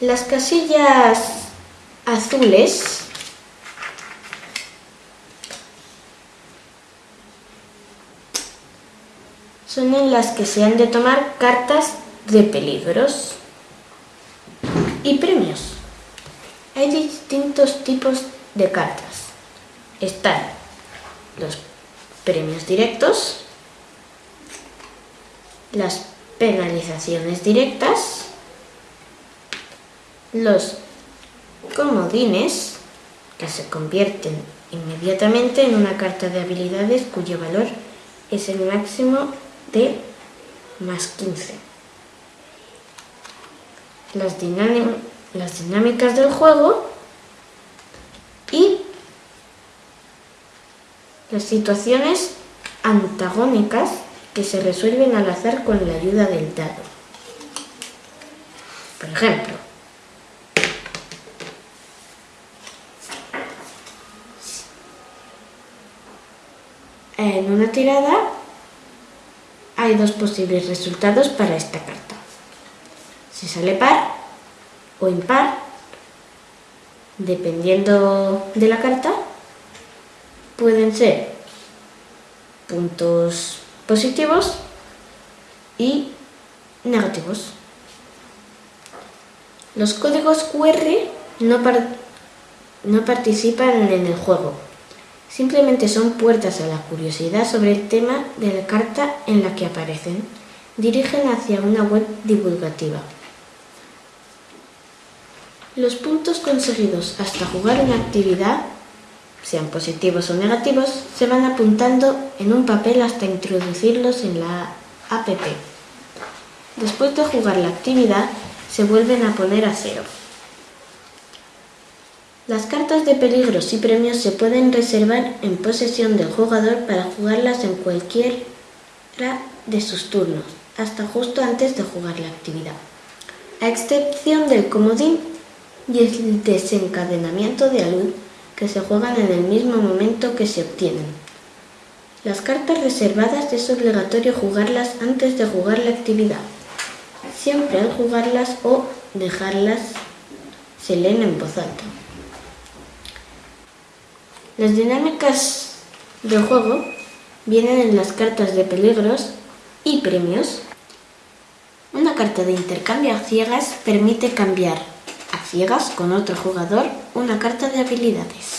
Las casillas azules son en las que se han de tomar cartas de peligros y premios. Hay distintos tipos de cartas. Están los premios directos, las penalizaciones directas, los comodines, que se convierten inmediatamente en una carta de habilidades cuyo valor es el máximo de más 15. Las, las dinámicas del juego y las situaciones antagónicas que se resuelven al azar con la ayuda del dado. Por ejemplo, en una tirada hay dos posibles resultados para esta carta. Si sale par o impar, dependiendo de la carta, pueden ser puntos positivos y negativos. Los códigos QR no, participan en el juego, Simplemente son puertas a la curiosidad sobre el tema de la carta en la que aparecen. Dirigen hacia una web divulgativa. Los puntos conseguidos hasta jugar una actividad, sean positivos o negativos, se van apuntando en un papel hasta introducirlos en la app. Después de jugar la actividad, se vuelven a poner a cero. Las cartas de peligros y premios se pueden reservar en posesión del jugador para jugarlas en cualquiera de sus turnos, hasta justo antes de jugar la actividad, a excepción del comodín y el desencadenamiento de alud que se juegan en el mismo momento que se obtienen. Las cartas reservadas es obligatorio jugarlas antes de jugar la actividad. Siempre al jugarlas o dejarlas se leen en voz alta. Las dinámicas del juego vienen en las cartas de peligros y premios. Una carta de intercambio a ciegas permite cambiar a ciegas con otro jugador una carta de habilidades.